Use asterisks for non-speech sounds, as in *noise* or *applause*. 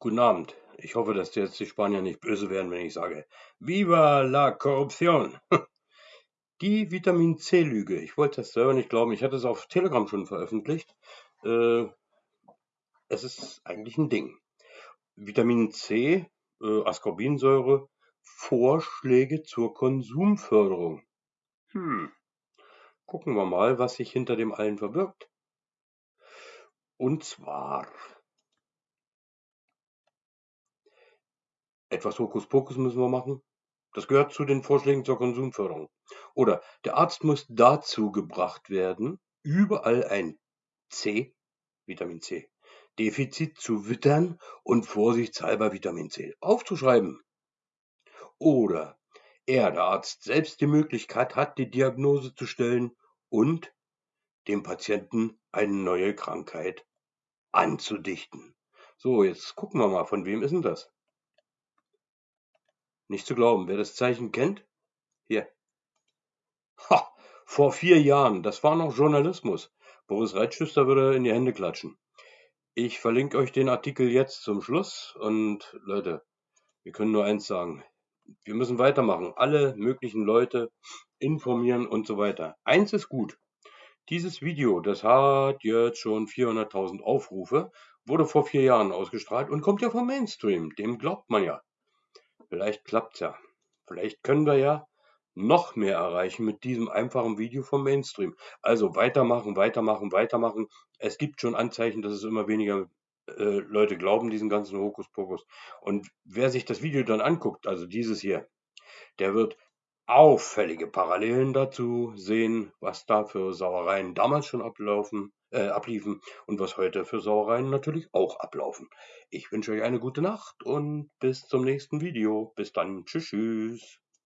Guten Abend. Ich hoffe, dass jetzt die Spanier nicht böse werden, wenn ich sage Viva la Corruption! *laughs* Die Vitamin C-Lüge. Ich wollte das selber nicht glauben. Ich hatte es auf Telegram schon veröffentlicht. Äh, es ist eigentlich ein Ding. Vitamin C, äh, Ascorbinsäure, Vorschläge zur Konsumförderung. Hm. Gucken wir mal, was sich hinter dem allen verbirgt. Und zwar Etwas Hokuspokus müssen wir machen. Das gehört zu den Vorschlägen zur Konsumförderung. Oder der Arzt muss dazu gebracht werden, überall ein C, Vitamin C, Defizit zu wittern und vorsichtshalber Vitamin C aufzuschreiben. Oder er, der Arzt, selbst die Möglichkeit hat, die Diagnose zu stellen und dem Patienten eine neue Krankheit anzudichten. So, jetzt gucken wir mal, von wem ist denn das? Nicht zu glauben. Wer das Zeichen kennt? Hier. Ha! Vor vier Jahren. Das war noch Journalismus. Boris Reitschüster würde in die Hände klatschen. Ich verlinke euch den Artikel jetzt zum Schluss. Und Leute, wir können nur eins sagen. Wir müssen weitermachen. Alle möglichen Leute informieren und so weiter. Eins ist gut. Dieses Video, das hat jetzt schon 400.000 Aufrufe, wurde vor vier Jahren ausgestrahlt und kommt ja vom Mainstream. Dem glaubt man ja. Vielleicht klappt's ja. Vielleicht können wir ja noch mehr erreichen mit diesem einfachen Video vom Mainstream. Also weitermachen, weitermachen, weitermachen. Es gibt schon Anzeichen, dass es immer weniger äh, Leute glauben, diesen ganzen Hokuspokus. Und wer sich das Video dann anguckt, also dieses hier, der wird auffällige Parallelen dazu sehen, was da für Sauereien damals schon ablaufen, äh, abliefen und was heute für Sauereien natürlich auch ablaufen. Ich wünsche euch eine gute Nacht und bis zum nächsten Video. Bis dann. Tschüss. tschüss.